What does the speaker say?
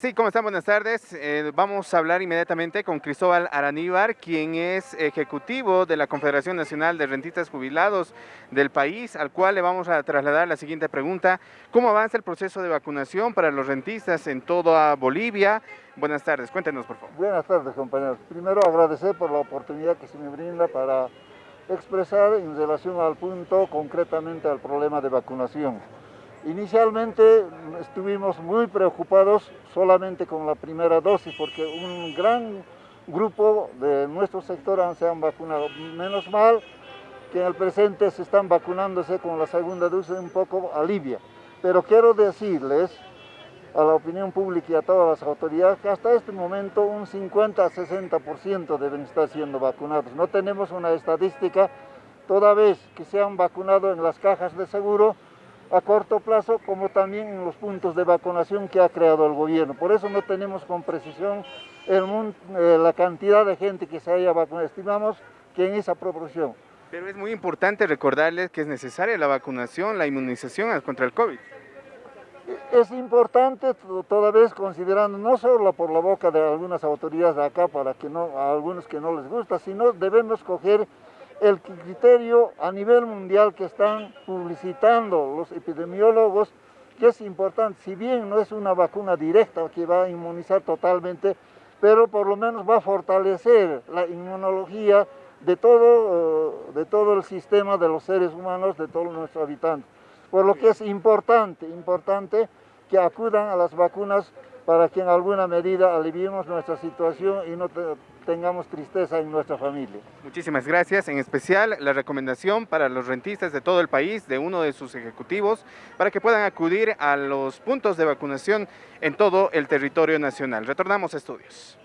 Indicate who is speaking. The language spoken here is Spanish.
Speaker 1: Sí, ¿cómo están? Buenas tardes. Eh, vamos a hablar inmediatamente con Cristóbal Araníbar, quien es ejecutivo de la Confederación Nacional de Rentistas Jubilados del país, al cual le vamos a trasladar la siguiente pregunta. ¿Cómo avanza el proceso de vacunación para los rentistas en toda Bolivia? Buenas tardes, cuéntenos por favor.
Speaker 2: Buenas tardes compañeros. Primero agradecer por la oportunidad que se me brinda para expresar en relación al punto, concretamente al problema de vacunación. Inicialmente estuvimos muy preocupados solamente con la primera dosis porque un gran grupo de nuestro sector se han vacunado. Menos mal que en el presente se están vacunándose con la segunda dosis un poco alivia. Pero quiero decirles a la opinión pública y a todas las autoridades que hasta este momento un 50 a 60% deben estar siendo vacunados. No tenemos una estadística toda vez que se han vacunado en las cajas de seguro a corto plazo como también en los puntos de vacunación que ha creado el gobierno. Por eso no tenemos con precisión el, eh, la cantidad de gente que se haya vacunado. Estimamos que en esa proporción.
Speaker 1: Pero es muy importante recordarles que es necesaria la vacunación, la inmunización contra el COVID.
Speaker 2: Es importante toda vez considerando no solo por la boca de algunas autoridades de acá para que no, a algunos que no les gusta, sino debemos coger el criterio a nivel mundial que están publicitando los epidemiólogos, que es importante, si bien no es una vacuna directa que va a inmunizar totalmente, pero por lo menos va a fortalecer la inmunología de todo, eh, de todo el sistema de los seres humanos, de todos nuestros habitantes. Por lo que es importante, importante que acudan a las vacunas para que en alguna medida aliviemos nuestra situación y no tengamos tristeza en nuestra familia.
Speaker 1: Muchísimas gracias, en especial la recomendación para los rentistas de todo el país, de uno de sus ejecutivos, para que puedan acudir a los puntos de vacunación en todo el territorio nacional. Retornamos a estudios.